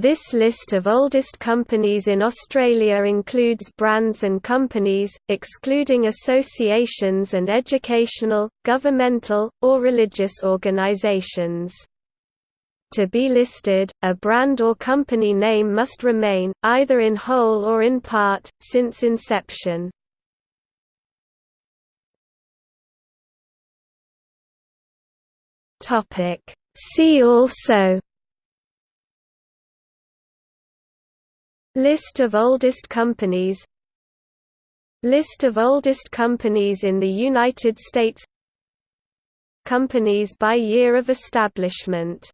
This list of oldest companies in Australia includes brands and companies, excluding associations and educational, governmental, or religious organisations. To be listed, a brand or company name must remain, either in whole or in part, since inception. See also List of oldest companies. List of oldest companies in the United States. Companies by year of establishment